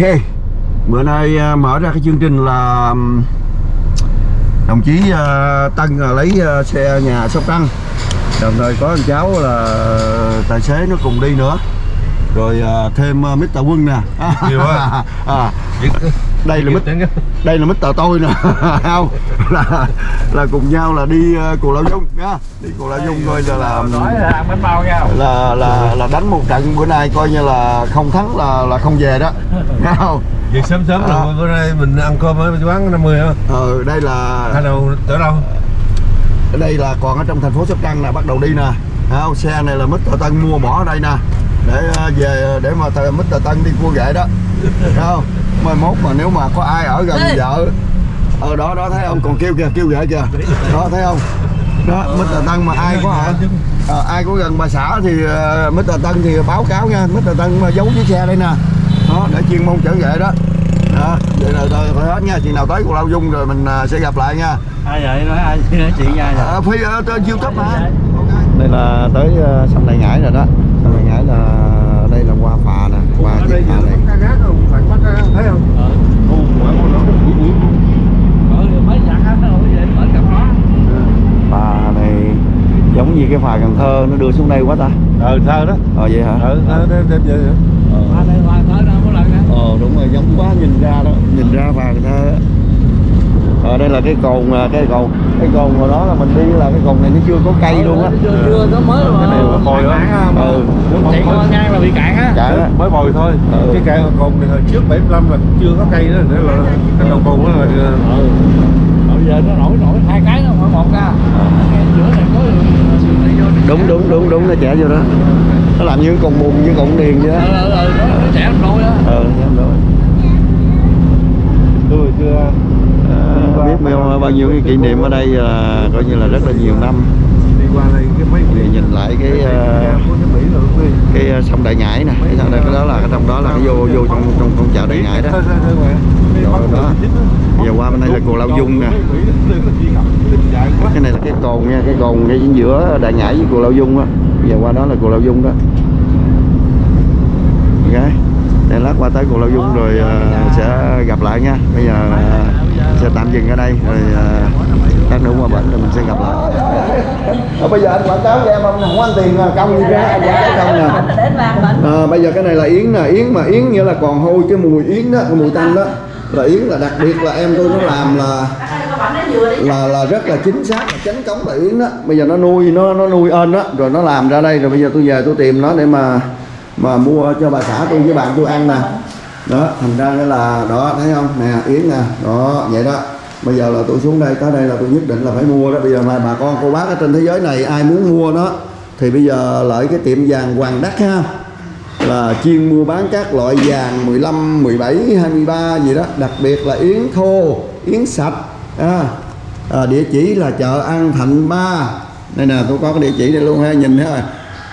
Ok. Bữa nay à, mở ra cái chương trình là Đồng chí à, Tân à, lấy à, xe nhà Sóc Trăng. Đồng thời có anh cháu là tài xế nó cùng đi nữa. Rồi thêm Mr. Quân nè. Nhiều quá. à, Đây là Mr. đây là Mr. tôi nè không là là cùng nhau là đi uh, Cù Lao Dung nha đi Cù Lao Dung coi là là là ăn bánh bao nha là là là đánh một trận bữa nay coi như là không thắng là là không về đó Nghe không Việc sớm sớm À. là bữa nay mình ăn cơm ở quán 50 hả? ờ đây là Hay đâu tới đâu? đây là còn ở trong thành phố Sóc Trăng nè bắt đầu đi nè không xe này là Mr. Tân mua bỏ ở đây nè để về để mà thờ Mr. Tân đi cua ghệ đó không mai mốt mà nếu mà có ai ở gần vợ. Ờ đó đó thấy không? Còn kêu kìa kêu ghệ kìa. Đó thấy không? Đó Mr. Tân mà ai có ở Ờ, ai có gần bà xã thì uh, Mr. Tân thì báo cáo nha. Mr. Tân mà giấu chiếc xe đây nè. Đó để chuyên môn chở ghệ đó. Đó vậy là thôi thôi hết nha. Chừng nào tới Cù Lao Dung rồi mình uh, sẽ gặp lại nha. Ai vậy? Nói ai? Nói chuyện nha vậy? À, phi ở trên youtube mà đây là tới uh, sông Đại Ngãi rồi đó. Sông Đại Ngãi là đây là qua phà nè qua chiếc phà này? Thấy không? ờ. Ờ mấy dặn hết nó không về mở cặp đó phà này giống như cái phà Cần Thơ nó đưa xuống đây quá ta. Ờ, thơ đó. Ờ vậy hả? Ờ, thơ đem đem về qua đây qua tới đâu có lần nữa ờ đúng rồi giống quá nhìn ra đó nhìn ra phà Cần Thơ. ở đây là cái cồn à, cái cồn cái cồn hồi đó là mình đi là cái cồn này nó chưa có cây luôn á. chưa chưa nó mới mà Cái này là bồi đó ừ. Chạy qua ngang là bị cạn á. Đó Mới bồi thôi. Ừ. Cái cây cồn này hồi trước 75 là chưa có cây đó Để là cái đầu cồn đó là ừ. Bây giờ nó nổi nổi hai cái nó khoảng một ra. Giữa này có đúng đúng đúng đúng nó trẻ vô đó. Nó làm như cồn bùn như cồn điền vậy đó. Ờ ờ ờ nó nó trẻ đôi đó em rồi tôi chưa bao, bao nhiêu cái kỷ niệm ở đây là coi như là rất là nhiều năm. Đi qua đây cái Thì nhìn lại cái à, cái à, sông Đại Ngãi nè cái sông này cái đó là cái trong đó là cái vô vô trong trong con chợ Đại Ngãi đó. Rồi đó. giờ qua bên đây là Cù Lao Dung nè. Cái này là cái cồn nha cái cồn ngay giữa Đại Ngãi với Cù Lao Dung á. Giờ qua đó là Cù Lao Dung đó. Ok để lát qua tới Cù Lao Dung rồi uh, sẽ gặp lại nha. Bây giờ uh, sẽ tạm dừng ở đây rồi ờ, lát nữa qua bển rồi mình sẽ gặp lại. Ờ, bây giờ anh quảng cáo cho em không không ăn tiền à, công gì ra anh quảng cáo không nè. À, bây giờ cái này là yến nè yến mà yến nghĩa là còn hôi cái mùi yến đó cái mùi tanh đó. Là yến là đặc biệt là em tôi nó làm là là là rất là chính xác là chánh cống là yến đó. Bây giờ nó nuôi nó nó nuôi ơn đó rồi nó làm ra đây rồi bây giờ tôi về tôi tìm nó để mà mà mua cho bà xã tôi với bạn tôi ăn nè đó thành ra cái là đó thấy không? Nè yến nè đó vậy đó. Bây giờ là tôi xuống đây tới đây là tôi nhất định là phải mua đó. Bây giờ mà bà con cô bác ở trên thế giới này ai muốn mua nó thì bây giờ lợi cái tiệm vàng Hoàng Đắc ha là chuyên mua bán các loại vàng 15, 17, 23 gì đó. Đặc biệt là yến thô, yến sạch à, à, địa chỉ là chợ An Thạnh 3 đây nè tôi có cái địa chỉ đây luôn ha nhìn ha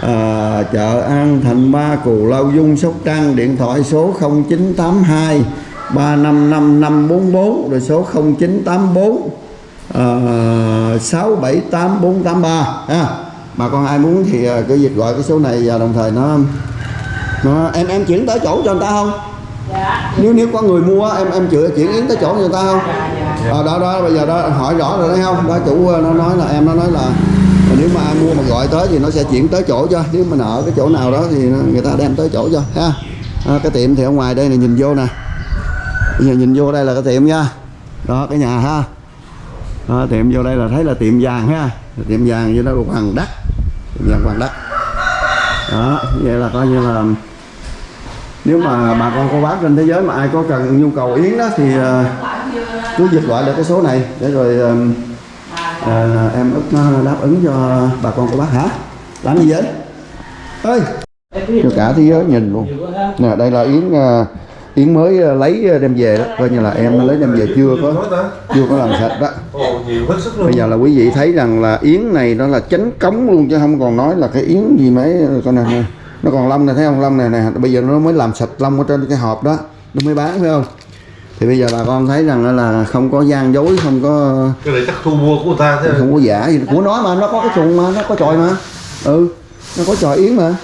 à, chợ An Thạnh 3 Cù Lao Dung Sóc Trăng điện thoại số 0982 355544 rồi số 0984 uh, 678483 ha bà con ai muốn thì ờ, cứ việc gọi cái số này và đồng thời nó nó em em chuyển tới chỗ cho người ta không? Dạ. Nếu nếu có người mua em em chuyển chuyển yến tới chỗ cho người ta không? Ờ đó đó bây giờ đó hỏi rõ rồi đấy không? Đó chủ ờ, nó nói là em nó nói là nếu mà ai mua mà gọi tới thì nó sẽ chuyển tới chỗ cho. Nếu mà ở cái chỗ nào đó thì người ta đem tới chỗ cho ha. À, cái tiệm thì ở ngoài đây này nhìn vô nè. Bây giờ nhìn vô đây là cái tiệm nha. Đó cái nhà ha. Đó, tiệm vô đây là thấy là tiệm vàng ha. Tiệm vàng như đó là hoàng đất tiệm vàng hoàng đất đó vậy là coi như là nếu mà bà con cô bác trên thế giới mà ai có cần nhu cầu yến đó thì à, cứ dịch gọi được cái số này. Để rồi uh, ờ, em ức nó đáp ứng cho bà con cô bác hả? Làm gì vậy? Ơi cho cả thế giới nhìn luôn. Nè đây là yến ờ, yến mới ờ, lấy đem về đó. Coi như là em lấy đem về chưa có chưa có làm sạch đó. Ồ, nhiều hết sức luôn. Bây giờ là quý vị thấy rằng là yến này nó là chánh cống luôn chứ không còn nói là cái yến gì mấy con này nó còn lông này thấy không? Lông này nè. Bây giờ nó mới làm sạch lông ở trên cái hộp đó. Nó mới bán phải không thì bây giờ bà con thấy rằng là không có gian dối không có Cái này chắc thu mua của ta thế không có giả gì. Của nó mà nó có cái chuồng mà nó có chòi mà. Ừ nó có chòi yến mà.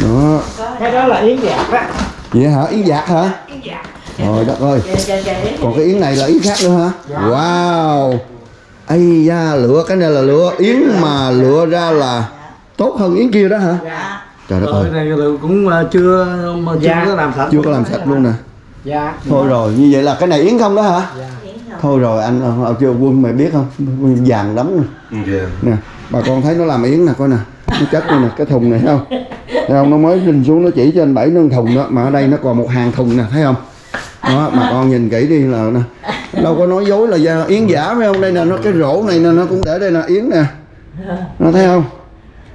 Đó. Cái đó là yến dạc á vậy hả? Yến dạc hả? Yến dạ trời đất ơi. Dạ dạ dạ còn cái yến này là yến khác nữa hả? Wow. Ây da lựa cái này là lựa yến mà lựa ra là tốt hơn yến kia đó hả? Dạ. Trời đất ơi. cái này cũng ờ, chưa mà chưa có làm sạch. Chưa có làm sạch luôn nè dạ. Thôi rồi như vậy là cái này yến không đó hả? Yến không thôi rồi anh ờ, chưa quân mày biết không? Vàng lắm nè. Nè bà con thấy nó làm yến nè coi nè. Nó chất nè cái thùng này thấy không? Thấy không? Nó mới rinh xuống nó chỉ trên bảy nâng thùng đó mà ở đây nó còn một hàng thùng nè thấy không? Đó bà con nhìn kỹ đi là nè. Đâu có nói dối là da- yến giả phải không? Đây nè nó cái rổ này nè nó cũng để đây nè yến nè. Nó thấy không?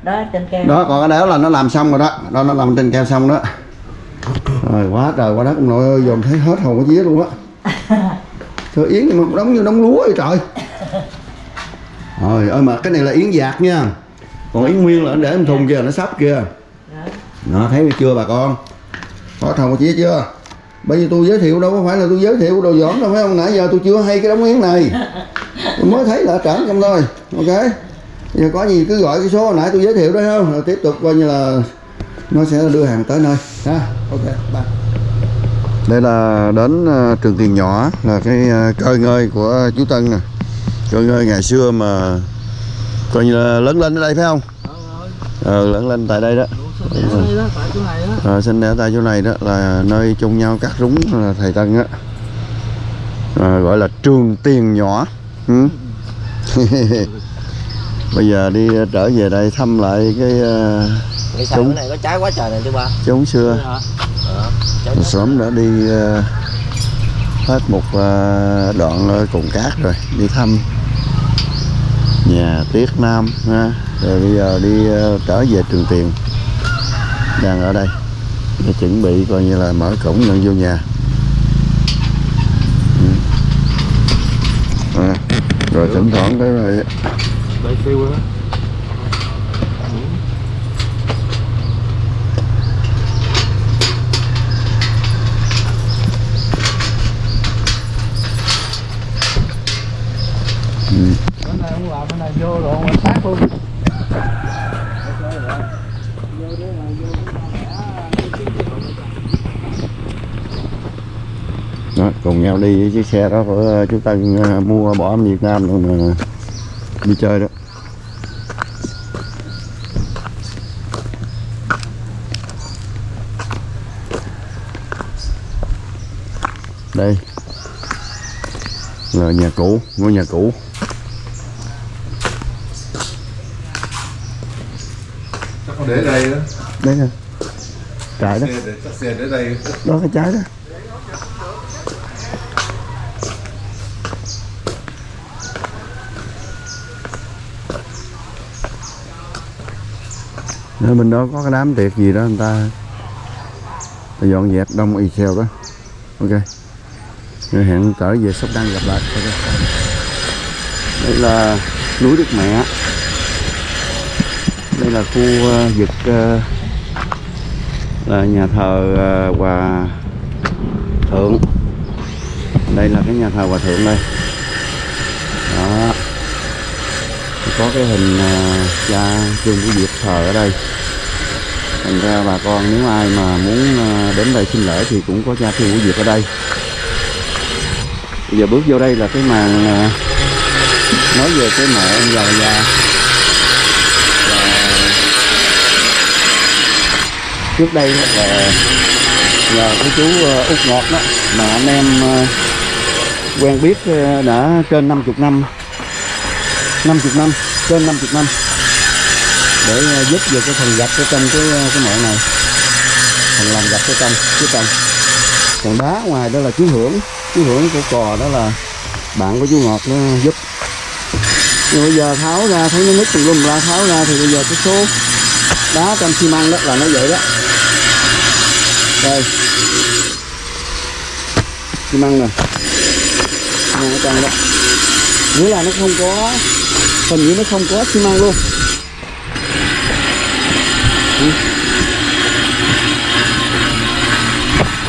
Đó trên cây đó còn cái đó là nó làm xong rồi đó. Đó nó làm trên keo xong đó rồi quá trời quá đất ông nội ơi dòm thấy hết hồn cái vía luôn á. Trời yến mà đóng như đóng lúa vậy trời. Rồi ơi mà cái này là yến dạt nha. Còn yến nguyên là anh để trong thùng kia nó sắp kia đó thấy chưa bà con? Có thầu chia chưa? Bây giờ tôi giới thiệu đâu có phải là tôi giới thiệu đồ giỏm đâu phải không? Nãy giờ tôi chưa hay cái đống yến này. Tôi mới thấy là trển trong thôi ok? Giờ có gì cứ gọi cái số hồi nãy tôi giới thiệu đó không? Rồi tiếp tục coi như là nó sẽ đưa hàng tới nơi ha? Ok bye. Đây là đến ờ, trường tiền nhỏ là cái ờ, cơ ngơi của chú Tân nè. Cơ ngơi ngày xưa mà coi như là lớn lên ở đây phải không? Ờ lớn lên tại đây đó. Tại chỗ này đó Ờ, sinh tại chỗ này đó là nơi chung nhau cắt rúng là thầy Tân á. À, gọi là trường tiền nhỏ ừ. bây giờ đi trở về đây thăm lại cái cái sao? Cái này có trái quá trời này chứ ba. Chốn xưa trái sớm đã đi ờ, hết một ờ, đoạn ở cồn cát rồi đi thăm nhà Tiết Nam ha. Rồi bây giờ đi ờ, trở về Trường Tiền đang ở đây. Để chuẩn bị coi như là mở cổng nhận vô nhà. Ừ. à, rồi thỉnh thoảng cái rồi Đây tiêu đó cái này không làm cái này vô rồi mà sát luôn đó, cùng nhau đi với chiếc xe đó của ờ, chú Tân ờ, mua bỏ ở Việt Nam rồi mà đi chơi đó. Đây. Là nhà cũ ngôi nhà cũ chắc có để đây đó đây. Nè trái đó. Xe để chắc xe để đây. Đó cái trái đó. Ở bên đó có cái đám tiệc gì đó người ta, ta dọn dẹp đông y xèo đó. Ok. Rồi hẹn trở về sóc đăng gặp lại. Ok. Đây là núi đức mẹ đây là khu ờ, vực ờ, là nhà thờ ờ, hòa thượng. Đây là cái nhà thờ hòa thượng đây. Đó. Có cái hình cha trương của việt thờ ở đây. Thành ra bà con nếu ai mà muốn đến đây xin lễ thì cũng có cha trương của việt ở đây. Bây giờ bước vô đây là cái màn nói về cái mẹ ông già già. Trước đây là nhờ cái chú ờ, út ngọt đó, mà anh em ờ, quen biết ờ, đã trên 50 năm 50 năm, trên 50 năm để giúp về cái phần gạch ở trong cái cái mẹ này phần làm gạch ở trong phía trong còn đá ngoài đó là chú hưởng chú hưởng của cò đó là bạn của chú ngọt nó giúp. Nhưng bây giờ tháo ra, thấy nó nứt tùm lum ra tháo ra thì bây giờ cái số đá trong xi măng đó là nó vậy đó đây. Xi măng nè xi măng ở trong đó. Nghĩa là nó không có, phần dưới nó không có xi măng luôn.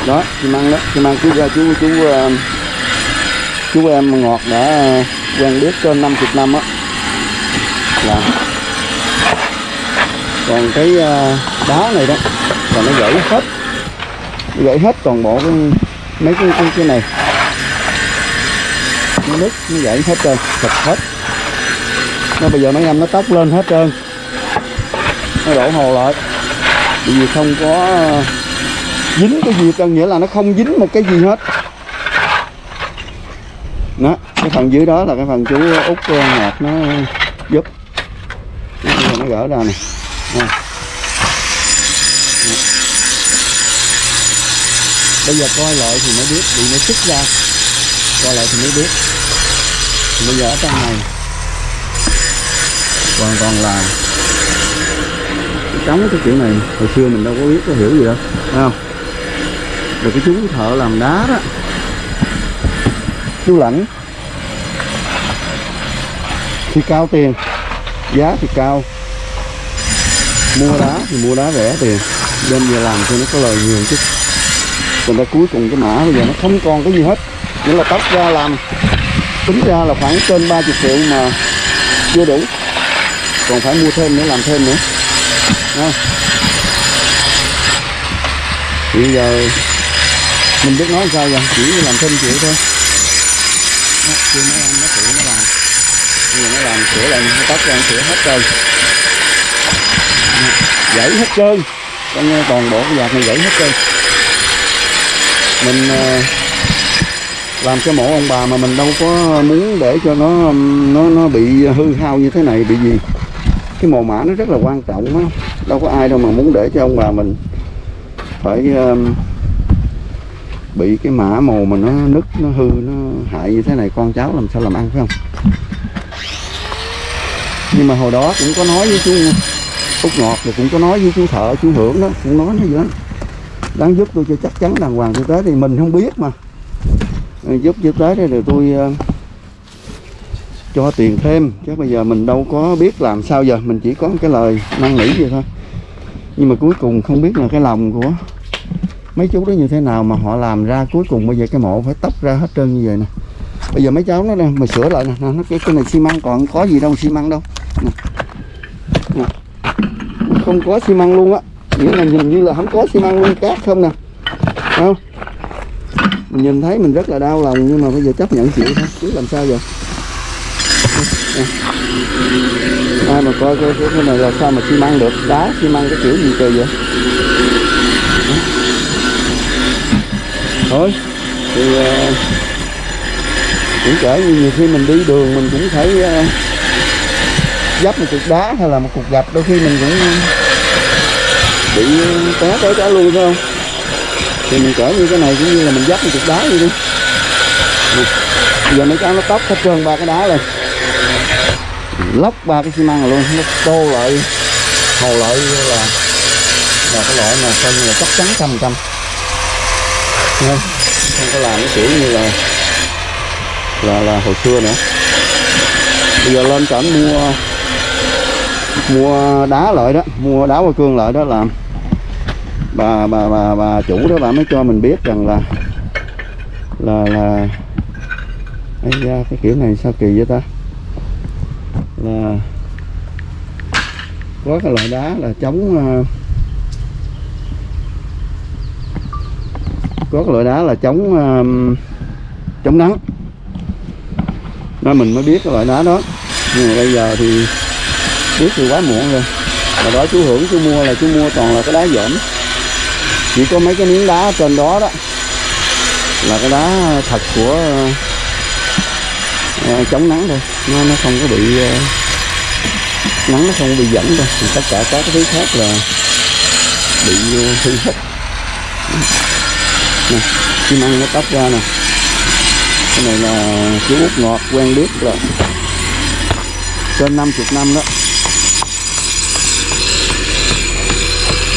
Đó xi măng đó. Xi măng chú ra chú chú ờ, chú em ngọt đã ờ, quen biết trên 50 năm á. Là còn cái ờ, đá này đó, là nó gãy hết gãy hết toàn bộ cái mấy cái cái, cái này. Nó nứt nó gãy hết trơn sạch hết. Nó bây giờ mấy em nó tóc lên hết trơn. Nó đổ hồ lại. Bởi vì không có ờ, dính cái gì trơn nghĩa là nó không dính một cái gì hết. Đó cái phần dưới đó là cái phần chú út ờ, ngọt nó giúp. Nó, gỡ ra này. Nè. Bây giờ coi lại thì mới biết, bị nó xích ra. Coi lại thì mới biết. Bây giờ ở trong này. Hoàn toàn là cái trống cái kiểu này, hồi xưa mình đâu có biết, có hiểu gì đâu, phải không? Rồi cái chú thợ làm đá đó. Chú lãnh. Thì cao tiền. Giá thì cao. Mua đá thì mua đá rẻ tiền. Đem về làm cho nó có lời nhiều chút còn ra cuối cùng cái mã bây giờ nó không còn cái gì hết. Nghĩa là tóc ra làm tính ra là khoảng trên 30 triệu mà chưa đủ. Còn phải mua thêm nữa làm thêm nữa. À. bây giờ mình biết nói sao rồi, chỉ làm thêm chịu thôi. Đó, chưa nói ăn nó tự nó làm. Bây giờ nó làm sửa lại nó tóc ra nó sửa hết rồi. Đó, gãy hết trơn. Con toàn bộ cái vạt này gãy hết trơn mình ờ, làm cái mộ ông bà mà mình đâu có muốn để cho nó nó nó bị hư hao như thế này bị gì. Cái mồ mã nó rất là quan trọng á. Đâu có ai đâu mà muốn để cho ông bà mình phải um, bị cái mã mồ mà nó nứt nó hư nó hại như thế này con cháu làm sao làm ăn phải không? Nhưng mà hồi đó cũng có nói với chú út ngọt thì cũng có nói với chú thợ chú hưởng đó cũng nói nó vậy đó đáng giúp tôi cho chắc chắn đàng hoàng tôi tới thì mình không biết mà. Giúp giúp cho tới đây rồi tôi uh, cho tiền thêm. Chứ bây giờ mình đâu có biết làm sao giờ. Mình chỉ có cái lời năn nỉ vậy thôi. Nhưng mà cuối cùng không biết là cái lòng của mấy chú đó như thế nào mà họ làm ra cuối cùng. Bây giờ cái mộ phải tóc ra hết trơn như vậy nè. Bây giờ mấy cháu nó đây mà sửa lại nè, nó cái cái này xi măng còn có gì đâu xi măng đâu. Nè. Nè. không có xi măng luôn á nghĩa là nhìn như là không có xi măng nguyên cát không nè. Không? Mình nhìn thấy mình rất là đau lòng nhưng mà bây giờ chấp nhận chịu thôi. Chứ làm sao giờ? À. ai mà coi cái, cái này là sao mà xi măng được? Đá xi măng cái kiểu gì trời vậy? Thôi thì uh, cũng kể như nhiều khi mình đi đường mình cũng thấy uh, dấp một cục đá hay là một cục gạch đôi khi mình cũng bị té tới cả luôn, phải không? Thì mình cỡ như cái này cũng như là mình dắt một cục đá vậy đi. Giờ mấy cháu nó tóc hết trơn ba cái đá lên. Lóc ba cái xi măng rồi luôn, nó tô lại hồ lại là là cái loại mà coi như là chắc chắn trăm trăm. Không có làm cái kiểu như là là là hồi xưa nữa. Bây giờ lên cảnh mua mua đá lại đó, mua đá qua cương lại đó làm bà bà bà bà chủ đó, bà mới cho mình biết rằng là là là ấy da, cái kiểu này sao kỳ vậy ta? Là có cái loại đá là chống ờ, có cái loại đá là chống ờ, chống nắng. Nên mình mới biết cái loại đá đó. Nhưng mà bây giờ thì biết thì quá muộn rồi. Mà đó chú hưởng chú mua là chú mua toàn là cái đá dởm chỉ có mấy cái miếng đá trên đó đó là cái đá thật của uh, chống nắng thôi. Nó nó không có bị uh, nắng nó không bị dẫn đâu. Thì tất cả các cái thứ khác là bị ờ, hư hết. Nè chim ăn nó tách ra nè. Cái này là chú út ngọt quen biết là trên 50 năm đó.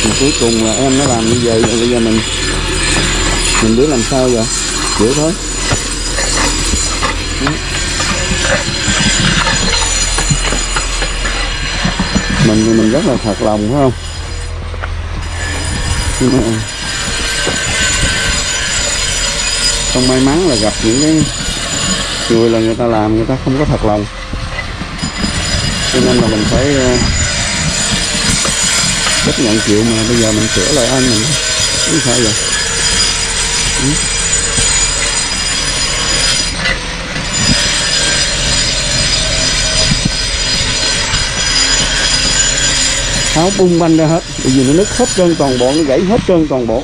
Mà cuối cùng là em nó làm như vậy, rồi bây giờ mình mình biết làm sao giờ? Chịu thôi. Mình thì mình rất là thật lòng, phải không? Nhưng mà không may mắn là gặp những cái người là người ta làm, người ta không có thật lòng. Cho nên là mình phải ờ, chấp nhận chịu mà, bây giờ mình sửa lại anh mình. Không sao vậy? Ừ. Tháo bung banh ra hết, bởi vì nó nứt hết trơn toàn bộ, nó gãy hết trơn toàn bộ.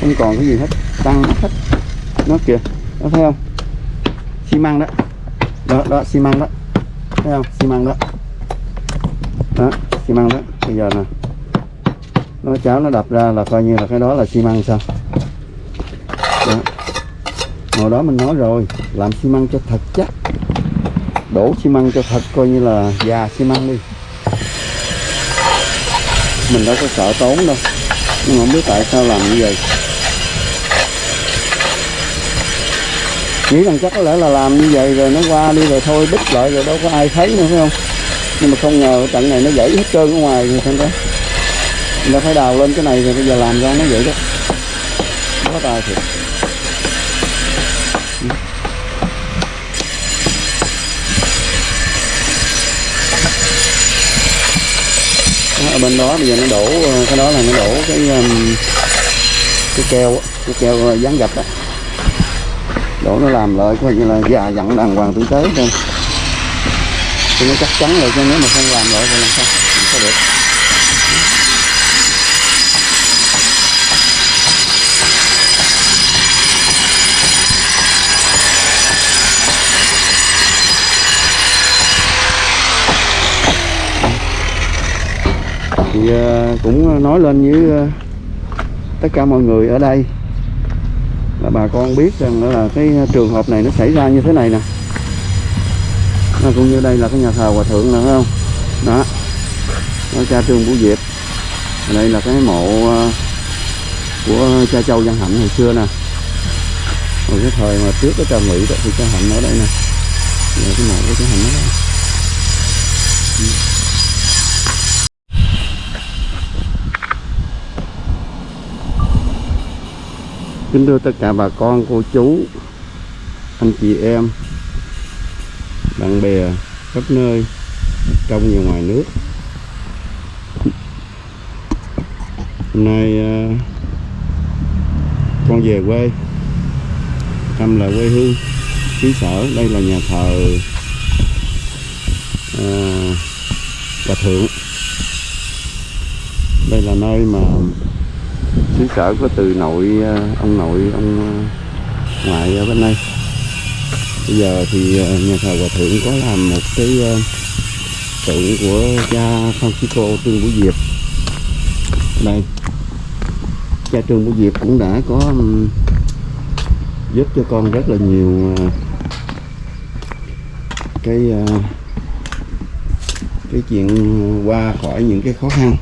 Không còn cái gì hết, tăng hết. Nó kìa, nó thấy không? Xi măng đó. Đó đó, xi măng đó. Thấy không? Xi măng đó. Đó, xi măng đó bây giờ nè. Nó cháo nó đập ra là coi như là cái đó là xi măng sao? Đó. hồi đó mình nói rồi, làm xi măng cho thật chắc. Đổ xi măng cho thật coi như là già xi măng đi. Mình đâu có sợ tốn đâu, nhưng mà không biết tại sao làm như vậy. Nghĩ rằng chắc có lẽ là làm như vậy rồi nó qua đi rồi thôi bích lại rồi đâu có ai thấy nữa, phải không? Nhưng mà không ngờ trận này nó gãy hết trơn ở ngoài rồi xem đó. Mình đã phải đào lên cái này rồi bây giờ làm ra nó vậy đó. Có tài thiệt. Ở bên đó bây giờ nó đổ cái đó là nó đổ cái um, cái keo cái keo uh, dán gạch đó, đổ nó làm lại coi như là già dặn đàng hoàng tử tế thôi thì nó chắc chắn rồi chứ nếu mà không làm lại thì làm sao? Không có được. Thì ờ, cũng nói lên với ờ, tất cả mọi người ở đây là bà con biết rằng đó là cái trường hợp này nó xảy ra như thế này nè nó cũng như đây là cái nhà thờ hòa thượng nữa không? Đó. Đó, cha trương vũ diệp. Đây là cái mộ ờ, của cha châu văn hạnh hồi xưa nè. Hồi cái thời mà trước cái cha Mỹ đó, thì cha hạnh ở đây nè. Là cái mộ của cha hạnh ở đây. Kính thưa tất cả bà con, cô chú, anh chị em bạn bè khắp nơi trong và ngoài nước. Hôm nay à, con về quê. Thăm lại quê hương xứ sở. Đây là nhà thờ à, hòa thượng. Đây là nơi mà xứ sở có từ nội à, ông nội ông à, ngoại ở bên đây bây giờ thì ờ, nhà thờ hòa thượng có làm một cái ờ, tượng của cha Francisco Trương Vũ Diệp. Đây. Cha Trương Vũ Diệp cũng đã có giúp cho con rất là nhiều ờ, cái cái chuyện qua khỏi những cái khó khăn.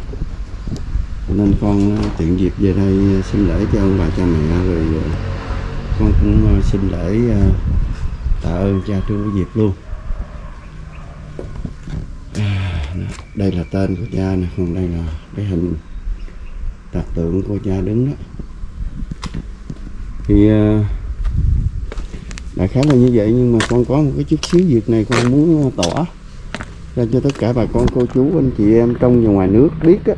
Nên con tiện dịp về đây xin lễ cho ông bà, cha mẹ, rồi con cũng xin lễ tạ ơn cha Trương Quý Diệp luôn. À, đây là tên của cha nè còn đây là cái hình tạc tượng của cha đứng đó. Thì à, đại khái là như vậy nhưng mà con có một cái chút xíu việc này con muốn à, tỏ ra cho tất cả bà con cô chú anh chị em trong và ngoài nước biết á.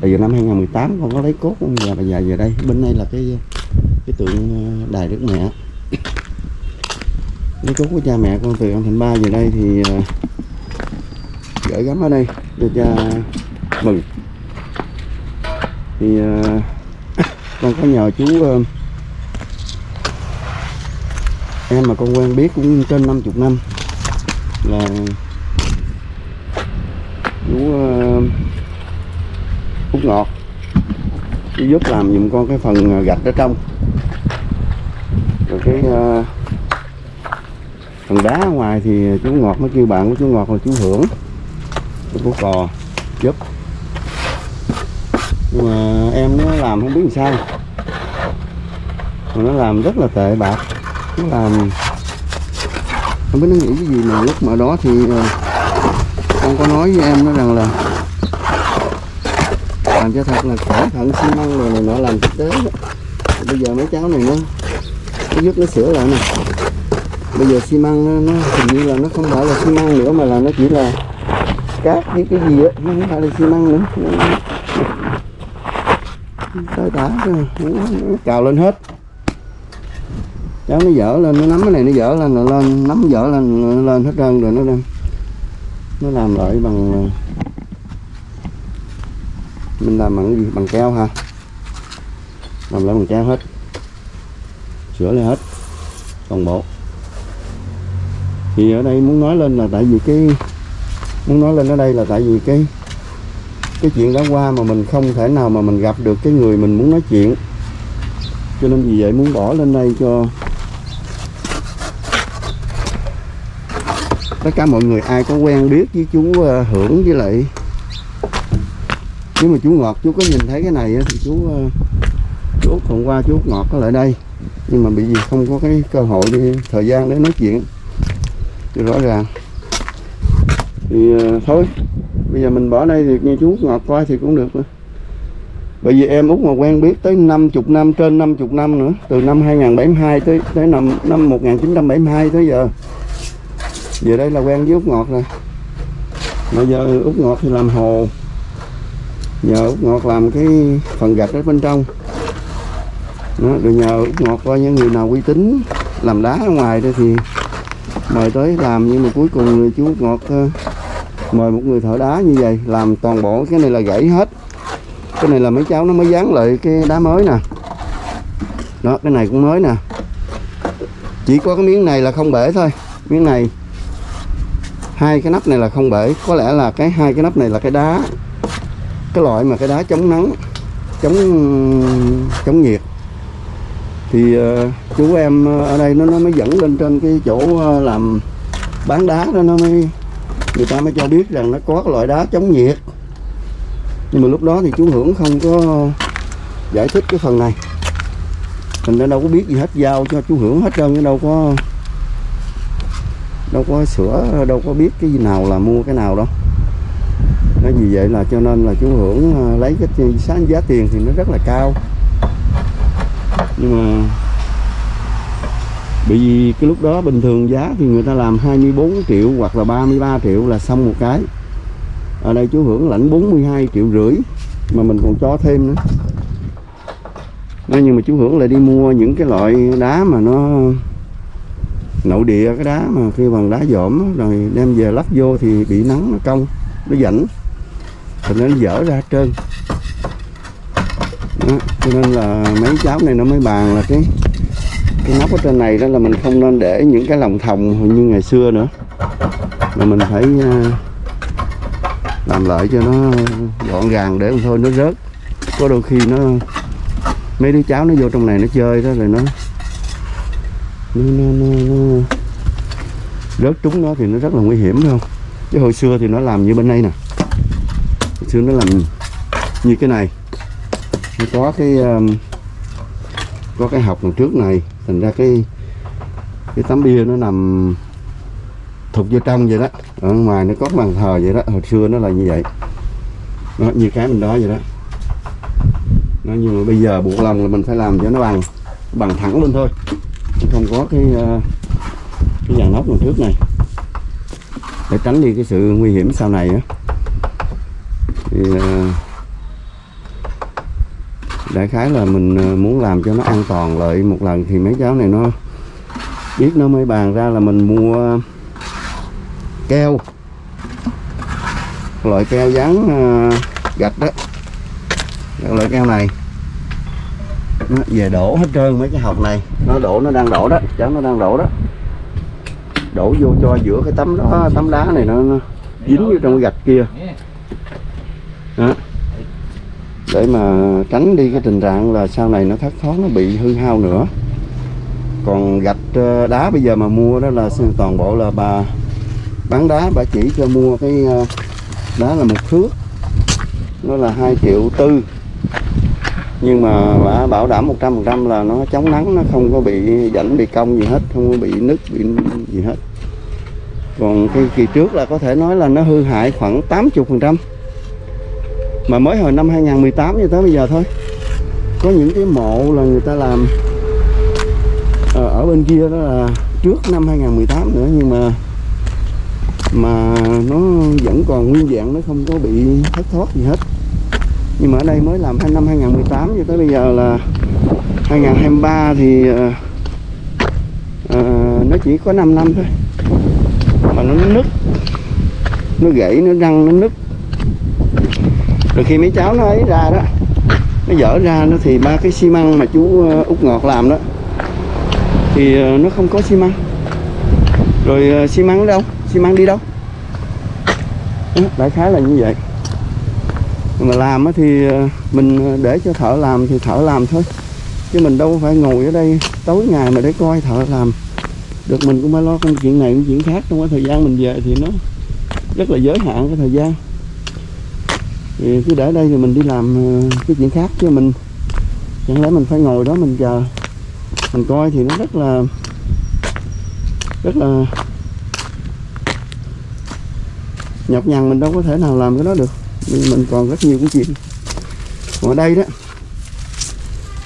Bây giờ năm 2018 con có lấy cốt ông và dạ, bây giờ về đây bên đây là cái cái tượng à, đài đức mẹ lấy chú của cha mẹ con từ ông thành ba về đây thì ờ, gửi gắm ở đây cho cha mừng. Thì ờ, con có nhờ chú ờ, em mà con quen biết cũng trên 50 năm là chú ờ, út ngọt. Chú giúp làm dùm con cái phần gạch ở trong. Rồi cái phần đá ở ngoài thì chú ngọt mới kêu bạn của chú ngọt là chú hưởng, chú của cò. Giúp. Nhưng mà em nó làm không biết làm sao. Mà nó làm rất là tệ bạc. Nó làm không biết nó nghĩ cái gì mà lúc mà đó thì ờ, con có nói với em nó rằng là làm cho thật là cẩn thận, xi măng rồi này nọ làm thực tế đó. Bây giờ mấy cháu này nó nó giúp nó sửa lại nè bây giờ xi măng nó, nó hình như là nó không phải là xi măng nữa mà là nó chỉ là cát với cái gì á nó không phải là xi măng nữa. Tới tả nó, nó cào lên hết. Cháu nó dở lên nó nắm cái này nó dở lên rồi lên nắm dở lên lên hết trơn rồi nó đem nó làm lại bằng mình làm bằng cái gì? Bằng keo ha làm lại bằng keo hết. Sửa lại hết toàn bộ thì ở đây muốn nói lên là tại vì cái muốn nói lên ở đây là tại vì cái cái chuyện đã qua mà mình không thể nào mà mình gặp được cái người mình muốn nói chuyện. Cho nên vì vậy muốn bỏ lên đây cho tất cả mọi người ai có quen biết với chú ờ, hưởng với lại nếu mà chú ngọt, chú có nhìn thấy cái này thì chú ờ, chú Út hôm qua chú Út ngọt có lại đây. Nhưng mà bị gì không có cái cơ hội đi thời gian để nói chuyện thì rõ ràng. Thì uh, thôi. Bây giờ mình bỏ đây thì nghe chú ngọt coi thì cũng được nữa. bởi vì em út mà quen biết tới 50 năm trên 50 năm nữa từ năm 2072 tới tới năm năm 1972 tới giờ. Giờ đây là quen với út ngọt rồi. Bây giờ út ngọt thì làm hồ. Nhờ út ngọt làm cái phần gạch ở bên trong. Đó, rồi nhờ út ngọt coi những người nào uy tín làm đá ở ngoài đây thì mời tới làm nhưng mà cuối cùng người chú ngọt ờ, mời một người thợ đá như vậy làm toàn bộ. Cái này là gãy hết. Cái này là mấy cháu nó mới dán lại cái đá mới nè. Đó cái này cũng mới nè. Chỉ có cái miếng này là không bể thôi. Miếng này hai cái nắp này là không bể. Có lẽ là cái hai cái nắp này là cái đá. Cái loại mà cái đá chống nắng chống chống nhiệt. Thì uh, chú em ờ, ở đây nó nó mới dẫn lên trên cái chỗ ờ, làm bán đá đó, nó mới, người ta mới cho biết rằng nó có cái loại đá chống nhiệt. Nhưng mà lúc đó thì chú hưởng không có giải thích cái phần này. Mình đã đâu có biết gì hết, giao cho chú hưởng hết trơn chứ đâu có đâu có sửa, đâu có biết cái gì nào là mua cái nào đâu. Nói vì vậy là cho nên là chú hưởng ờ, lấy cái sáng giá tiền thì nó rất là cao. Nhưng mà bởi vì cái lúc đó bình thường giá thì người ta làm 24 triệu hoặc là 33 triệu là xong một cái. Ở đây chú hưởng lãnh 42 triệu rưỡi mà mình còn cho thêm nữa. Nói nhưng mà chú hưởng lại đi mua những cái loại đá mà nó nội địa cái đá mà khi bằng đá dỏm rồi đem về lắp vô thì bị nắng nó cong nó rảnh thì nó dở ra trơn. Đó, cho nên là mấy cháu này nó mới bàn là cái cái nắp ở trên này đó là mình không nên để những cái lòng thòng như ngày xưa nữa. Mà mình phải ờ, làm lại cho nó gọn gàng để thôi nó rớt. Có đôi khi nó mấy đứa cháu nó vô trong này nó chơi đó rồi nó nó, nó, nó, nó rớt trúng nó thì nó rất là nguy hiểm phải không? Chứ hồi xưa thì nó làm như bên đây nè. Hồi xưa nó làm như cái này. Nó có cái um, có cái học đằng trước này thành ra cái cái tấm bia nó nằm thụt vô trong vậy đó. Ở ngoài nó có bàn thờ vậy đó. Hồi xưa nó là như vậy. Nó như cái mình đó vậy đó. Nó nhưng mà bây giờ buộc lòng là mình phải làm cho nó bằng bằng thẳng lên thôi. Chứ không có cái ờ, cái dàn nóc đằng trước này. Để tránh đi cái sự nguy hiểm sau này á. Thì ờ, đại khái là mình ờ, muốn làm cho nó an toàn lợi một lần thì mấy cháu này nó biết nó mới bàn ra là mình mua keo. Loại keo dán ờ, gạch đó. Loại keo này. Nó về đổ hết trơn mấy cái hộp này. Nó đổ nó đang đổ đó. Cháu nó đang đổ đó. Đổ vô cho giữa cái tấm đó tấm đá này nó, nó dính vô trong cái gạch kia để mà tránh đi cái tình trạng là sau này nó thất thoát, nó bị hư hao nữa. Còn gạch ờ, đá bây giờ mà mua đó là toàn bộ là bà bán đá, bà chỉ cho mua cái ờ, đá là một thước. Nó là 2 triệu tư. Nhưng mà bà bảo đảm 100% là nó chống nắng, nó không có bị dẫn, bị cong gì hết, không có bị nứt, bị gì hết. Còn cái kỳ trước là có thể nói là nó hư hại khoảng 80% mà mới hồi năm 2018 cho tới bây giờ thôi. Có những cái mộ là người ta làm ờ, ở bên kia đó là trước năm 2018 nữa nhưng mà mà nó vẫn còn nguyên dạng nó không có bị thất thoát gì hết. Nhưng mà ở đây mới làm năm 2018 cho tới bây giờ là 2023 thì uh, uh, nó chỉ có 5 năm thôi. Mà nó nứt nó gãy nó răng nó nứt rồi khi mấy cháu nó ấy ra đó nó dở ra nó thì ba cái xi măng mà chú ờ, út ngọt làm đó thì ờ, nó không có xi măng. Rồi ờ, xi măng ở đâu? Xi măng đi đâu? Đó, đại khái là như vậy. Mà làm thì mình để cho thợ làm thì thợ làm thôi chứ mình đâu phải ngồi ở đây tối ngày mà để coi thợ làm. Được mình cũng phải lo công chuyện này công chuyện khác trong cái thời gian mình về thì nó rất là giới hạn cái thời gian thì cứ để đây thì mình đi làm ờ, cái chuyện khác. Chứ mình, chẳng lẽ mình phải ngồi đó mình chờ, mình coi thì nó rất là rất là nhọc nhằn. Mình đâu có thể nào làm cái đó được. Vì mình còn rất nhiều cái chuyện. Còn ở đây đó,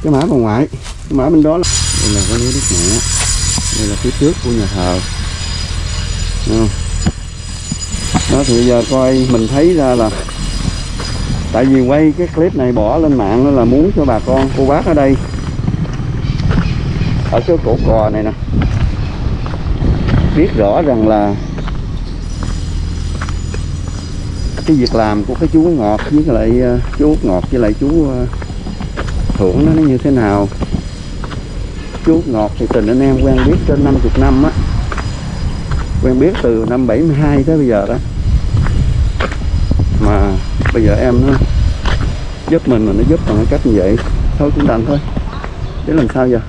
cái mã bà ngoại, cái mã bên đó là đây là cái núi đức mẹ. Đây là phía trước của nhà thờ. Không? đó, thì bây giờ coi, mình thấy ra là tại vì quay cái clip này bỏ lên mạng đó là muốn cho bà con cô bác ở đây. Ở cái cổ cò này nè. Biết rõ rằng là cái việc làm của cái chú ngọt với lại ờ, chú ngọt với lại chú ờ, thưởng nó như thế nào. Chú ngọt thì tình anh em quen biết trên 50 năm á. Quen biết từ năm 72 tới bây giờ đó bây giờ em nó giúp mình mà nó giúp bằng cái cách như vậy. Thôi cũng đành thôi. Để làm sao giờ?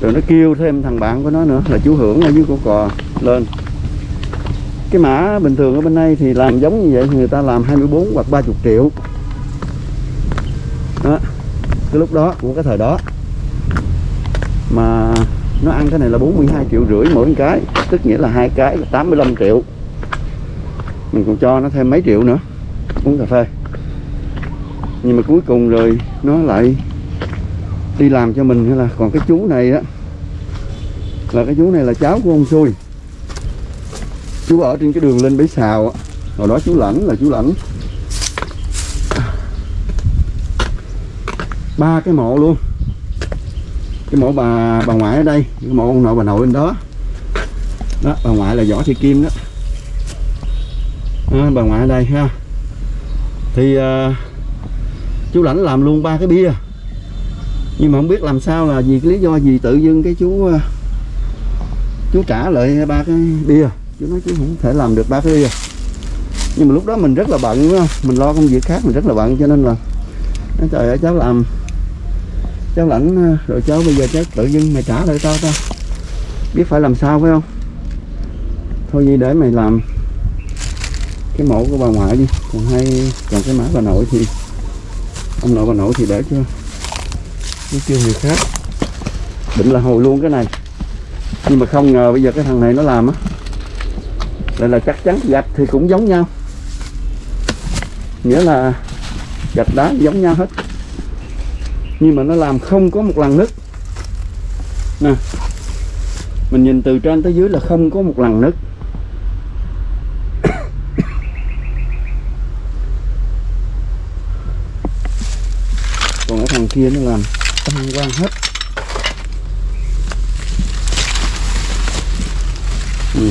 Rồi nó kêu thêm thằng bạn của nó nữa, là chú hưởng ở dưới cổ cò lên. Cái mã bình thường ở bên đây thì làm giống như vậy thì người ta làm 24 hoặc 30 triệu. Đó, cái lúc đó của cái thời đó. Mà nó ăn cái này là 42 triệu rưỡi mỗi cái, tức nghĩa là hai cái là 85 triệu. Mình còn cho nó thêm mấy triệu nữa uống cà phê. Nhưng mà cuối cùng rồi nó lại đi làm cho mình hay là. Còn cái chú này á là cái chú này là cháu của ông xui. Chú ở trên cái đường lên bể xào á. Hồi đó chú lãnh là chú lãnh. Ba cái mộ luôn. Cái mộ bà bà ngoại ở đây cái mộ ông nội bà nội bên đó. Đó bà ngoại là võ thị kim đó, đó bà ngoại ở đây ha thì uh, chú lãnh làm luôn ba cái bia. Nhưng mà không biết làm sao là vì cái lý do gì tự dưng cái chú uh, chú trả lại ba cái bia. Chú nói chú không thể làm được ba cái bia. Nhưng mà lúc đó mình rất là bận đúng không? Mình lo công việc khác mình rất là bận cho nên là nói trời ơi cháu làm cháu lãnh à, rồi cháu bây giờ cháu tự dưng mày trả lại tao tao. Biết phải làm sao phải không? Thôi gì để mày làm cái mộ của bà ngoại đi. Còn hai, còn cái mã bà nội thì, ông nội bà nội thì để cho nó kêu người khác. Định là hồi luôn cái này. Nhưng mà không ngờ bây giờ cái thằng này nó làm á. Lại là chắc chắn gạch thì cũng giống nhau. Nghĩa là gạch đá giống nhau hết. Nhưng mà nó làm không có một lần nứt nè, mình nhìn từ trên tới dưới là không có một lần nứt còn cái thằng kia nó làm tăng quang hết. Ừ.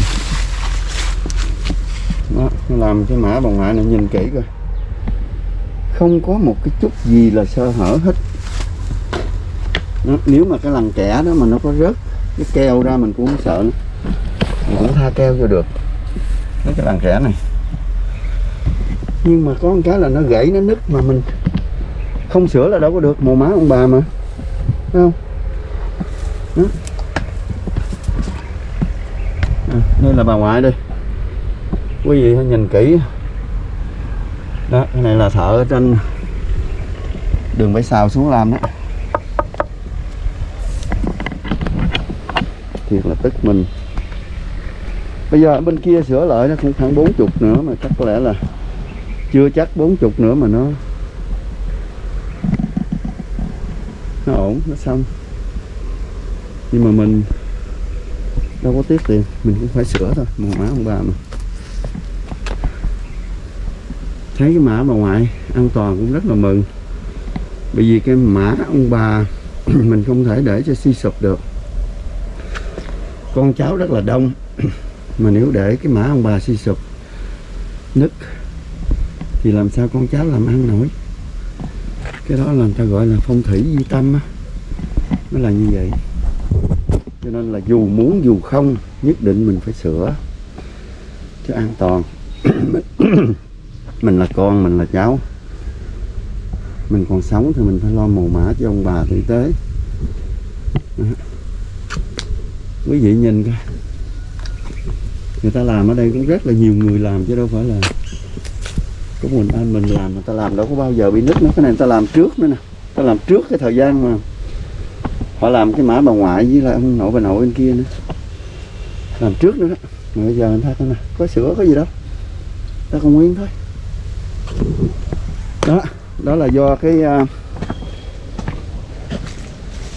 đó, nó làm cái mã bằng ngoại này nhìn kỹ coi. Không có một cái chút gì là sơ hở hết. Đó, nếu mà cái lằn kẻ đó mà nó có rớt cái keo ra mình cũng không sợ nữa. mình cũng tha keo cho được. Mấy cái lằn kẻ này. Nhưng mà có một cái là nó gãy nó nứt mà mình không sửa là đâu có được mồ má ông bà mà. Thấy không? Đó. À, đây là bà ngoại đây. Quý vị hãy nhìn kỹ. Đó cái này là thợ ở trên đường bãi xào xuống làm đó. Thiệt là tức mình. Bây giờ ở bên kia sửa lại nó cũng khoảng 40 nữa mà chắc có lẽ là chưa chắc 40 nữa mà nó nó ổn, nó xong. Nhưng mà mình đâu có tiếc tiền, mình cũng phải sửa thôi. Màu má ông bà mà thấy cái mã bà ngoại an toàn cũng rất là mừng. Bởi vì cái mã ông bà mình không thể để cho suy sụp được. Con cháu rất là đông. Mà nếu để cái mã ông bà suy sụp nứt, thì làm sao con cháu làm ăn nổi? Cái đó là người ta gọi là phong thủy di tâm á. Nó là như vậy. Cho nên là dù muốn dù không, nhất định mình phải sửa cho an toàn. Mình là con, mình là cháu. Mình còn sống thì mình phải lo mồ mã cho ông bà tử tế. Quý vị nhìn coi. Người ta làm ở đây cũng rất là nhiều người làm chứ đâu phải là của mình anh mình làm người ta làm đâu có bao giờ bị nứt nữa. Cái này người ta làm trước nữa nè. Ta làm trước cái thời gian mà họ làm cái mã bà ngoại với lại ông nội bà nội bên kia nữa. Làm trước nữa đó. Mà bây giờ người ta coi nè có sữa có gì đâu. Ta còn nguyên thôi. Đó đó là do cái uh,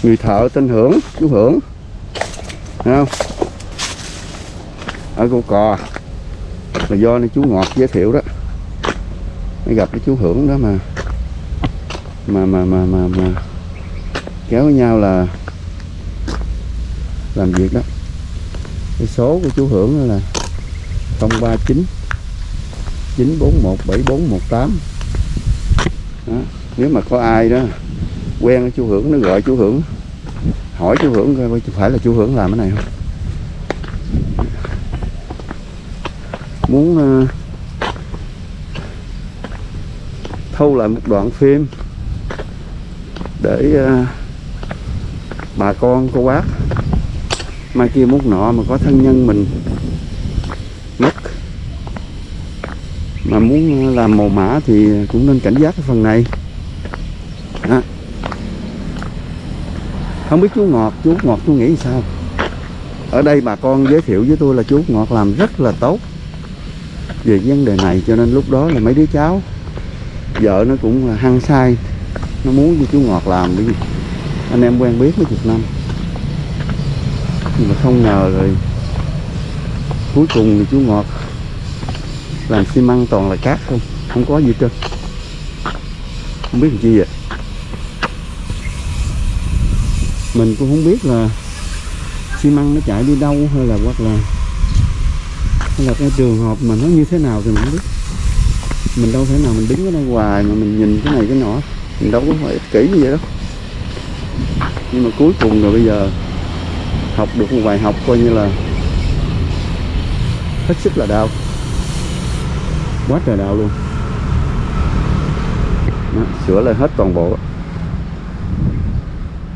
người thợ tên hưởng chú hưởng. Thấy không? Ở cô cò. Là do này chú ngọt giới thiệu đó mới gặp cái chú hưởng đó mà. Mà mà mà mà, mà kéo với nhau là làm việc đó. Cái số của chú hưởng đó là 039 941 7418 đó. nếu mà có ai đó quen với chú hưởng nó gọi chú hưởng hỏi chú hưởng coi phải là chú hưởng làm cái này không? Muốn uh, thu lại một đoạn phim để uh, bà con cô bác mai kia mốt nọ mà có thân nhân mình mất. Mà muốn làm màu mã thì cũng nên cảnh giác cái phần này. Đó. không biết chú ngọt chú ngọt chú nghĩ sao? Ở đây bà con giới thiệu với tôi là chú ngọt làm rất là tốt về vấn đề này cho nên lúc đó là mấy đứa cháu vợ nó cũng hăng say. Nó muốn với chú ngọt làm đi. Anh em quen biết mấy chục năm. Nhưng mà không ngờ rồi, cuối cùng thì chú ngọt làm xi măng toàn là cát không? Không có gì hết trơn không biết làm chi vậy? Mình cũng không biết là xi măng nó chạy đi đâu hay là hoặc là, hay là cái trường hợp mà nó như thế nào thì mình không biết mình đâu thể nào mình đứng ở đây hoài mà mình nhìn cái này cái nọ. Mình đâu có phải kỹ như vậy đâu. Nhưng mà cuối cùng rồi bây giờ học được một bài học coi như là hết sức là đau. Quá trời đau luôn. Đó, sửa lại hết toàn bộ.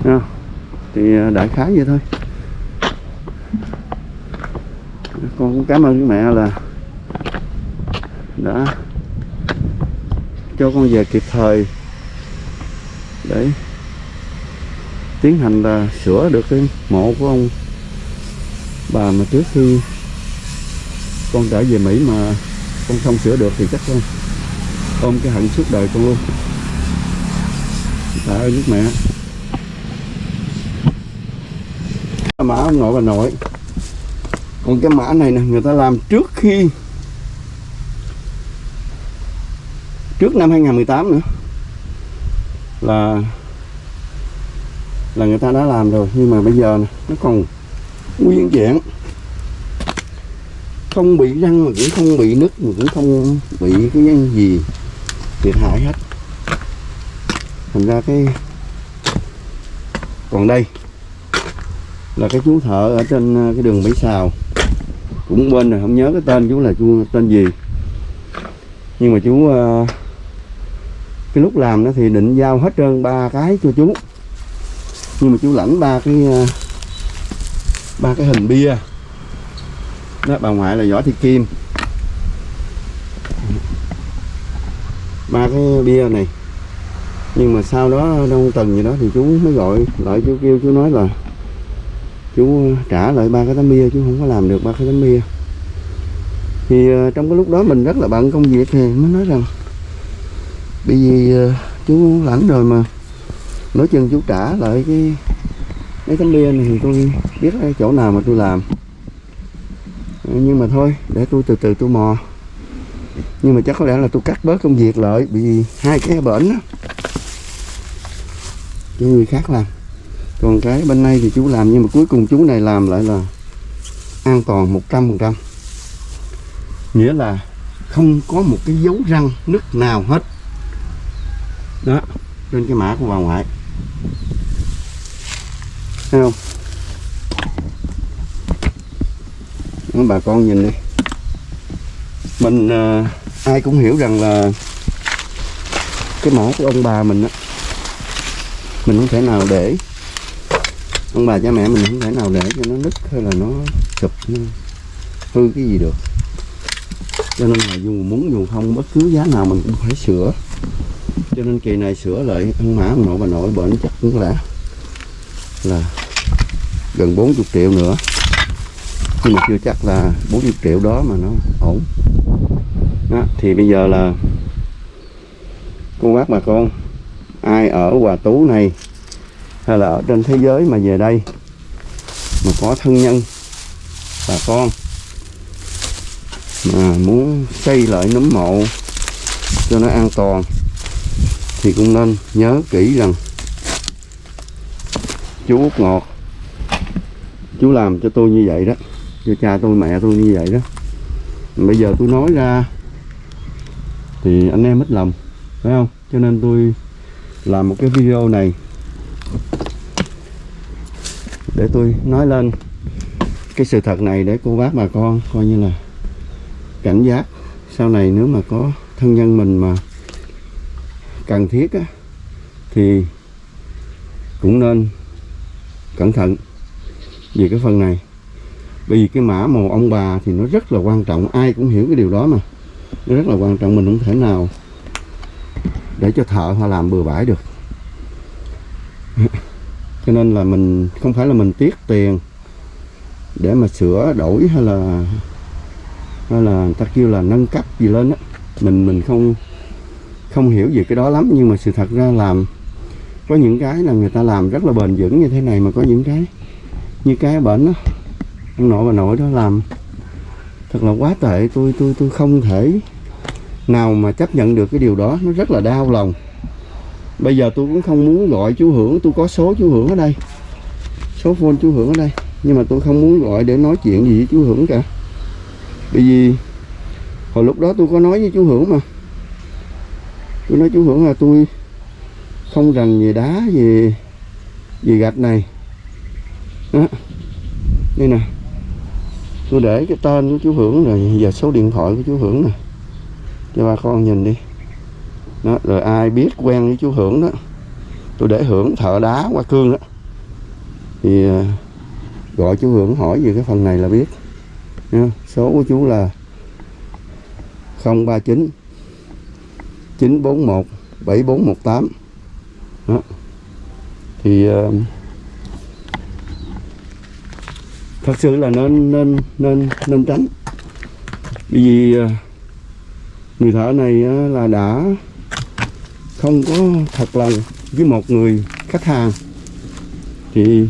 Đó. thì à, đại khái vậy thôi. Con cũng cảm ơn cái mẹ là đã cho con về kịp thời. Để tiến hành là sửa được cái mộ của ông bà mà trước khi con trở về Mỹ mà con không sửa được thì chắc con ôm cái hận suốt đời con luôn. Tạ ơn nước mẹ. Mã ông nội bà nội. Còn cái mã này nè, người ta làm trước khi trước năm 2018 nữa. Là là người ta đã làm rồi nhưng mà bây giờ này, nó còn nguyên vẹn. Không bị răng mà cũng không bị nứt mà cũng không bị cái gì thiệt hại hết. Thành ra cái còn đây là cái chú thợ ở trên ờ, cái đường Mỹ Xào cũng bên rồi không nhớ cái tên chú là chú tên gì. Nhưng mà chú uh, cái lúc làm nó thì định giao hết trơn ba cái cho chú. Nhưng mà chú lãnh ba cái ờ, ba cái hình bia. Đó, bà ngoại là võ thị kim. Ba cái bia này. Nhưng mà sau đó đông tuần gì đó thì chú mới gọi lại, chú kêu chú nói là chú trả lại ba cái tấm bia, chú không có làm được ba cái tấm bia. Thì ờ, trong cái lúc đó mình rất là bận công việc thì mới nói rằng bởi vì ờ, chú lãnh rồi mà. Nói chừng chú trả lại cái, mấy tấm bia này thì tôi biết cái chỗ nào mà tôi làm. Ờ, nhưng mà thôi, để tôi từ từ tôi mò. Nhưng mà chắc có lẽ là tôi cắt bớt công việc lại vì hai cái bển đó cho người khác làm. Còn cái bên này thì chú làm, nhưng mà cuối cùng chú này làm lại là an toàn 100% nghĩa là không có một cái dấu răng nứt nào hết đó trên cái mã của bà ngoại. Thấy không? Đó, bà con nhìn đi. Mình à, ai cũng hiểu rằng là cái mã của ông bà mình á mình không thể nào để. Ông bà cha mẹ mình không thể nào để cho nó nứt hay là nó sụp nó hư cái gì được. Cho nên là dù muốn dù không bất cứ giá nào mình cũng phải sửa cho nên kỳ này sửa lại ăn mã ông nội bà nội bệnh chắc cũng là là gần 40 triệu nữa. Nhưng mà chưa chắc là 40 triệu đó mà nó ổn. Đó, thì bây giờ là cô bác bà con ai ở Hòa Tú này hay là ở trên thế giới mà về đây mà có thân nhân bà con mà muốn xây lại nấm mộ cho nó an toàn thì cũng nên nhớ kỹ rằng chú Út Ngọt, chú làm cho tôi như vậy đó, cho cha tôi, mẹ tôi như vậy đó. Bây giờ tôi nói ra thì anh em mất lòng, phải không? Cho nên tôi làm một cái video này để tôi nói lên cái sự thật này để cô bác bà con coi như là cảnh giác sau này nếu mà có thân nhân mình mà cần thiết á, thì cũng nên cẩn thận về cái phần này. Bởi vì cái mã màu ông bà thì nó rất là quan trọng ai cũng hiểu cái điều đó mà. Nó rất là quan trọng mình không thể nào để cho thợ họ làm bừa bãi được. Cho nên là mình không phải là mình tiếc tiền để mà sửa đổi hay là hay là người ta kêu là nâng cấp gì lên á mình mình không không hiểu về cái đó lắm, nhưng mà sự thật ra làm có những cái là người ta làm rất là bền vững như thế này mà có những cái như cái bệnh đó ông nội bà nội đó làm. Thật là quá tệ, tôi tôi tôi không thể nào mà chấp nhận được cái điều đó, nó rất là đau lòng. Bây giờ tôi cũng không muốn gọi chú hưởng, tôi có số chú hưởng ở đây, số phone chú hưởng ở đây, nhưng mà tôi không muốn gọi để nói chuyện gì với chú hưởng cả. Bởi vì hồi lúc đó tôi có nói với chú hưởng mà tôi nói chú hưởng là tôi không rành về đá về về gạch này. Đó. Đây nè. Tôi để cái tên của chú hưởng rồi giờ số điện thoại của chú hưởng nè. Cho bà con nhìn đi. Đó, rồi ai biết quen với chú hưởng đó tôi để hưởng thợ đá qua cương đó. Thì à, gọi chú hưởng hỏi về cái phần này là biết. Nha, số của chú là 039 941 7418 đó. thì uh, thật sự là nên nên nên nên tránh. Bởi vì uh, người thợ này uh, là đã không có thật lòng với một người khách hàng. Thì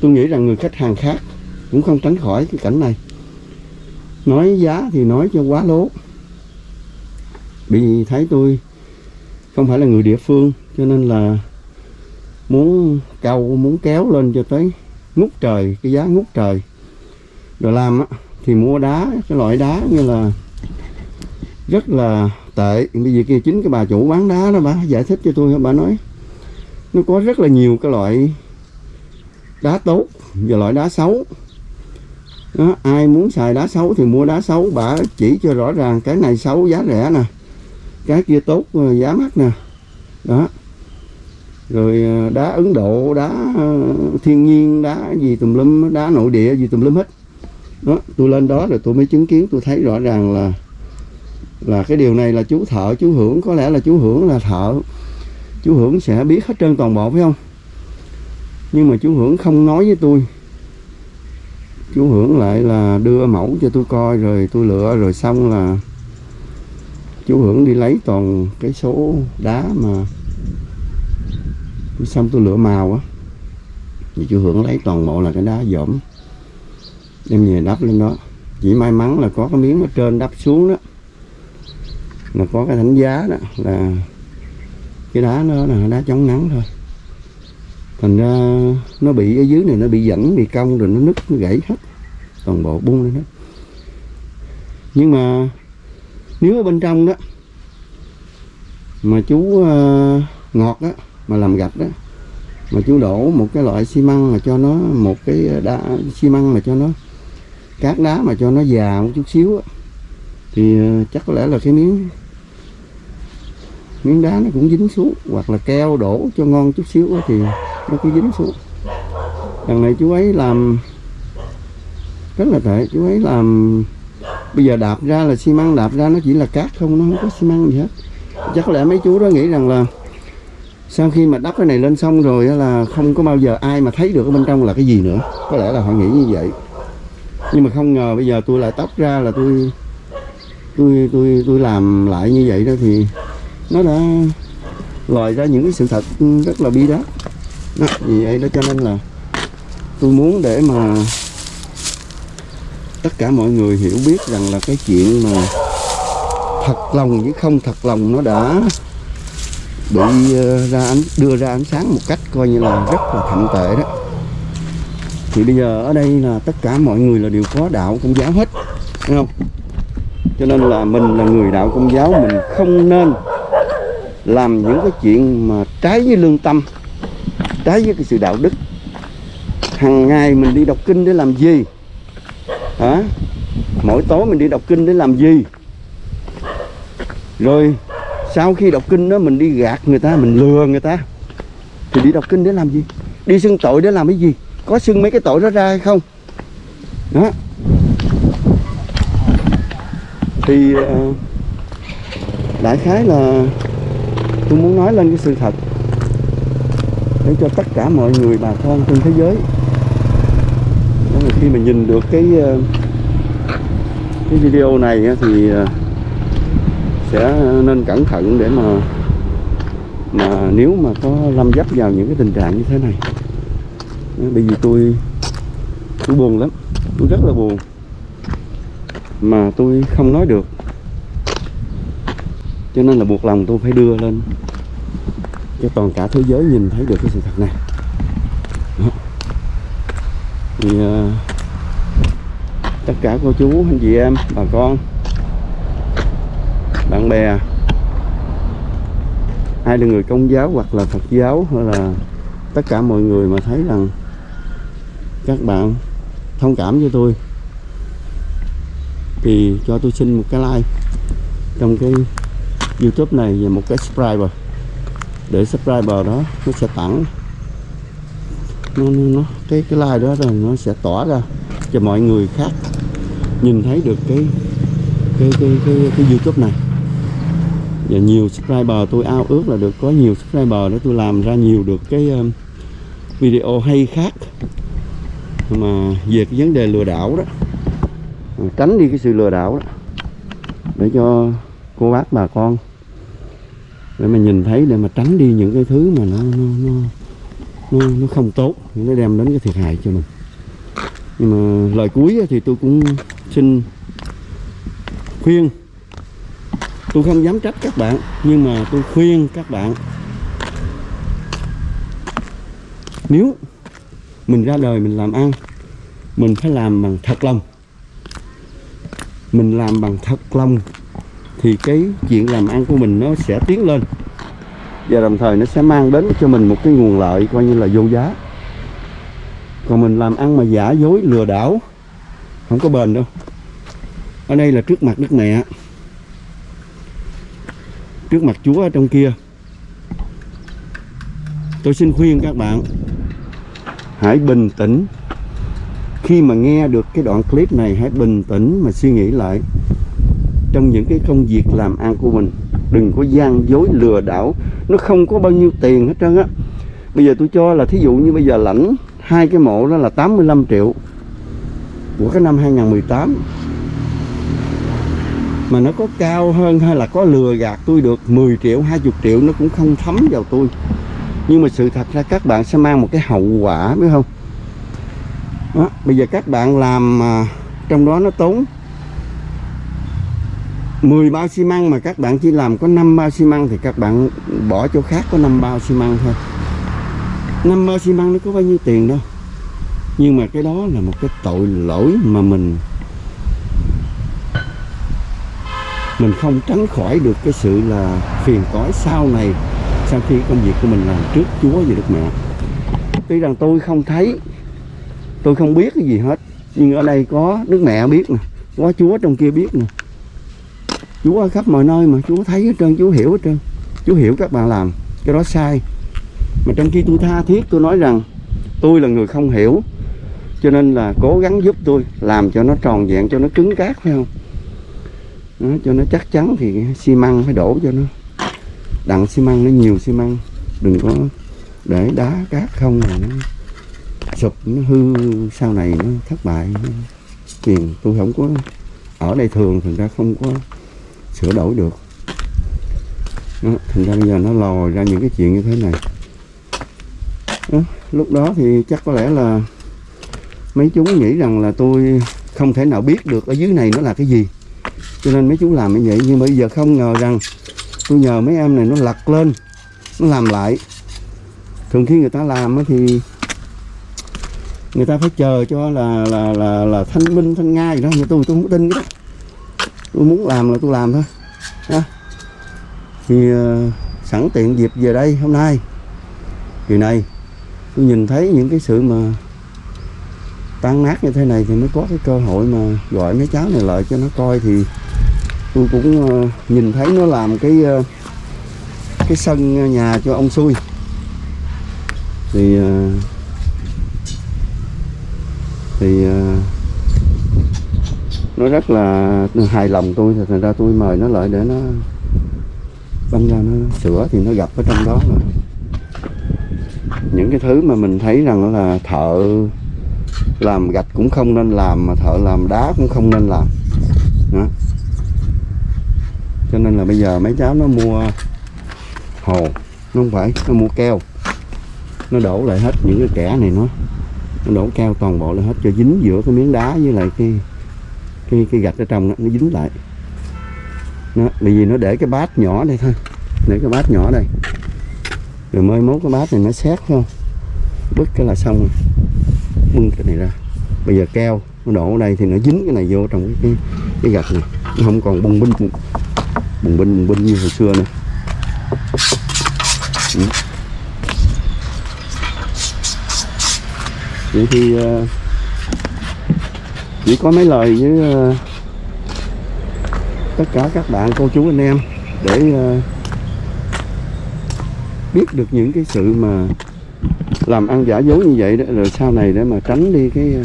tôi nghĩ rằng người khách hàng khác cũng không tránh khỏi cái cảnh này. Nói giá thì nói cho quá lố bị thấy tôi không phải là người địa phương cho nên là muốn câu muốn kéo lên cho tới ngút trời cái giá ngút trời. Rồi làm á thì mua đá cái loại đá như là rất là tệ. Bây giờ kia chính cái bà chủ bán đá đó bà giải thích cho tôi bà nói nó có rất là nhiều cái loại đá tốt và loại đá xấu. Đó, ai muốn xài đá xấu thì mua đá xấu bà chỉ cho rõ ràng cái này xấu giá rẻ nè cái kia tốt ờ, giá mắc nè. Đó. Rồi ờ, đá Ấn Độ, đá ờ, thiên nhiên, đá gì tùm lum, đá nội địa gì tùm lum hết. Đó, tôi lên đó rồi tôi mới chứng kiến, tôi thấy rõ ràng là là cái điều này là chú thợ, chú hưởng, có lẽ là chú hưởng là thợ. Chú hưởng sẽ biết hết trơn toàn bộ, phải không? Nhưng mà chú hưởng không nói với tôi. Chú hưởng lại là đưa mẫu cho tôi coi, rồi tôi lựa, rồi xong là chú hưởng đi lấy toàn cái số đá mà xong tôi lửa màu á. Thì chú hưởng lấy toàn bộ là cái đá dỗm đem về đắp lên đó. Chỉ may mắn là có cái miếng ở trên đắp xuống đó. Là có cái thánh giá đó, là cái đá nó là đá chống nắng thôi. Thành ra nó bị, ở dưới này nó bị dẫn bị cong rồi nó nứt, nó gãy hết. Toàn bộ bung lên hết. Nhưng mà nếu ở bên trong đó mà chú ờ, ngọt đó mà làm gạch đó mà chú đổ một cái loại xi măng mà cho nó một cái đá xi măng mà cho nó cát đá mà cho nó già một chút xíu đó, thì ờ, chắc có lẽ là cái miếng miếng đá nó cũng dính xuống hoặc là keo đổ cho ngon chút xíu đó, thì nó cứ dính xuống. Đằng này chú ấy làm rất là tệ chú ấy làm bây giờ đạp ra là xi măng đạp ra nó chỉ là cát không nó không có xi măng gì hết. Chắc có lẽ mấy chú đó nghĩ rằng là sau khi mà đắp cái này lên xong rồi là không có bao giờ ai mà thấy được ở bên trong là cái gì nữa. Có lẽ là họ nghĩ như vậy. Nhưng mà không ngờ bây giờ tôi lại tóc ra là tôi tôi tôi tôi làm lại như vậy đó thì nó đã lòi ra những cái sự thật rất là bi đát. Đó, vì vậy đó cho nên là tôi muốn để mà tất cả mọi người hiểu biết rằng là cái chuyện mà thật lòng với không thật lòng nó đã bị ờ, ra ánh, đưa ra ánh sáng một cách coi như là rất là thậm tệ đó. Thì bây giờ ở đây là tất cả mọi người là đều có đạo công giáo hết đúng không? Cho nên là mình là người đạo công giáo, mình không nên làm những cái chuyện mà trái với lương tâm, trái với cái sự đạo đức. Hàng ngày mình đi đọc kinh để làm gì? Hả? Mỗi tối mình đi đọc kinh để làm gì? Rồi, sau khi đọc kinh đó, mình đi gạt người ta, mình lừa người ta. Thì đi đọc kinh để làm gì? Đi xưng tội để làm cái gì? Có xưng mấy cái tội đó ra hay không? Đó. Thì ờ, đại khái là tôi muốn nói lên cái sự thật để cho tất cả mọi người bà con trên thế giới khi mà nhìn được cái ờ, cái video này thì ờ, sẽ nên cẩn thận để mà mà nếu mà có lâm dấp vào những cái tình trạng như thế này. Ờ, bởi vì tôi tôi buồn lắm. Tôi rất là buồn. Mà tôi không nói được. Cho nên là buộc lòng tôi phải đưa lên. Cho toàn cả thế giới nhìn thấy được cái sự thật này. Đó. thì uh, tất cả cô chú anh chị em bà con bạn bè. Ai là người công giáo hoặc là phật giáo hay là tất cả mọi người mà thấy rằng các bạn thông cảm với tôi thì cho tôi xin một cái like trong cái youtube này và một cái subscriber. Để subscriber đó nó sẽ tặng. Nó, nó, nó cái cái like đó rồi nó sẽ tỏa ra cho mọi người khác nhìn thấy được cái cái cái cái, cái youtube này. Và nhiều subscriber tôi ao ước là được có nhiều subscriber để tôi làm ra nhiều được cái um, video hay khác. Mà về cái vấn đề lừa đảo đó à, tránh đi cái sự lừa đảo đó để cho cô bác bà con để mà nhìn thấy để mà tránh đi những cái thứ mà nó nó nó nó, nó không tốt nó đem đến cái thiệt hại cho mình. Nhưng mà lời cuối thì tôi cũng xin khuyên. Tôi không dám trách các bạn, nhưng mà tôi khuyên các bạn. Nếu mình ra đời mình làm ăn, mình phải làm bằng thật lòng. Mình làm bằng thật lòng thì cái chuyện làm ăn của mình nó sẽ tiến lên. Và đồng thời nó sẽ mang đến cho mình một cái nguồn lợi coi như là vô giá. Còn mình làm ăn mà giả dối lừa đảo không có bền đâu. Ở đây là trước mặt đức mẹ. Trước mặt chúa ở trong kia. Tôi xin khuyên các bạn, hãy bình tĩnh. Khi mà nghe được cái đoạn clip này, hãy bình tĩnh mà suy nghĩ lại trong những cái công việc làm ăn của mình. Đừng có gian dối lừa đảo. Nó không có bao nhiêu tiền hết trơn á. Bây giờ tôi cho là thí dụ như bây giờ lãnh hai cái mộ đó là 85 triệu của cái năm 2018 mà nó có cao hơn hay là có lừa gạt tôi được 10 triệu 20 triệu nó cũng không thấm vào tôi. Nhưng mà sự thật ra các bạn sẽ mang một cái hậu quả biết không? Đó, bây giờ các bạn làm mà trong đó nó tốn 10 bao xi măng mà các bạn chỉ làm có 5 bao xi măng thì các bạn bỏ chỗ khác có 5 bao xi măng thôi. 5 bao xi măng nó có bao nhiêu tiền đâu? Nhưng mà cái đó là một cái tội lỗi mà mình mình không tránh khỏi được cái sự là phiền toái sau này, sau khi công việc của mình làm trước Chúa và Đức Mẹ. Tuy rằng tôi không thấy, tôi không biết cái gì hết, nhưng ở đây có Đức Mẹ biết nè, có Chúa trong kia biết nè. Chúa ở khắp mọi nơi mà Chúa thấy hết trơn, Chúa hiểu hết trơn, Chúa hiểu các bạn làm, cái đó sai. Mà trong khi tôi tha thiết, tôi nói rằng, tôi là người không hiểu cho nên là cố gắng giúp tôi làm cho nó tròn vẹn cho nó cứng cát phải không? Đó, cho nó chắc chắn thì xi măng phải đổ cho nó. Đặng xi măng nó nhiều xi măng. Đừng có để đá cát không là nó sụp nó hư. Sau này nó thất bại. Tiền tôi không có ở đây thường thành ra không có sửa đổi được. Đó, thành ra bây giờ nó lòi ra những cái chuyện như thế này. Đó, lúc đó thì chắc có lẽ là mấy chú nghĩ rằng là tôi không thể nào biết được ở dưới này nó là cái gì. Cho nên mấy chú làm như vậy. Nhưng bây giờ không ngờ rằng tôi nhờ mấy em này nó lật lên nó làm lại. Thường khi người ta làm thì người ta phải chờ cho là là là là thanh minh thanh nga gì đó. Nhưng tôi tôi không tin cái đó. Tôi muốn làm là tôi làm thôi. Đó. thì uh, sẵn tiện dịp về đây hôm nay. Kỳ này tôi nhìn thấy những cái sự mà tan nát như thế này thì mới có cái cơ hội mà gọi mấy cháu này lại cho nó coi thì tôi cũng ờ, nhìn thấy nó làm cái ờ, cái sân nhà cho ông xui. Thì ờ, thì nó rất là hài lòng tôi thì thành ra tôi mời nó lại để nó băng ra nó sửa thì nó gặp ở trong đó rồi những cái thứ mà mình thấy rằng là thợ làm gạch cũng không nên làm mà thợ làm đá cũng không nên làm. Đó. cho nên là bây giờ mấy cháu nó mua hồ nó không phải nó mua keo. Nó đổ lại hết những cái kẻ này nó nó đổ keo toàn bộ lại hết cho dính giữa cái miếng đá với lại cái cái cái gạch ở trong đó, nó dính lại. Nó bởi vì nó để cái bát nhỏ đây thôi để cái bát nhỏ đây. Rồi mới mốt cái bát này nó xét không bứt cái là xong. rồi bưng cái này ra. Bây giờ keo nó đổ ở đây thì nó dính cái này vô trong cái cái, cái gạch này. Nó không còn bung binh bung, binh bung binh như hồi xưa nữa. Ừ. vậy thì ờ, uh, chỉ có mấy lời với uh, tất cả các bạn cô chú anh em để uh, biết được những cái sự mà làm ăn giả dối như vậy đó, rồi sau này để mà tránh đi cái ờ,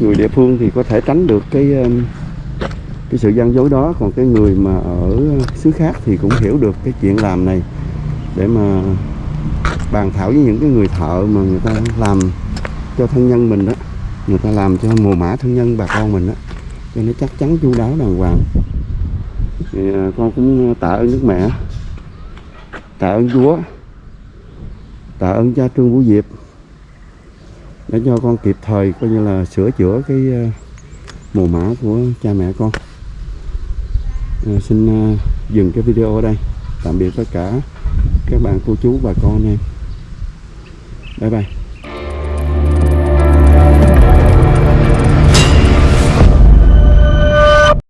người địa phương thì có thể tránh được cái ờ, cái sự gian dối đó. Còn cái người mà ở xứ khác thì cũng hiểu được cái chuyện làm này để mà bàn thảo với những cái người thợ mà người ta làm cho thân nhân mình đó, người ta làm cho mồ mã thân nhân bà con mình đó. Cho nó chắc chắn chu đáo đàng hoàng. Thì ờ, con cũng tạ ơn nước mẹ, tạ ơn chúa tạ ơn cha trương vũ diệp để cho con kịp thời coi như là sửa chữa cái mùa mồ mã của cha mẹ con. À, xin à, dừng cái video ở đây. Tạm biệt tất cả các bạn cô chú và con em. Bye bye.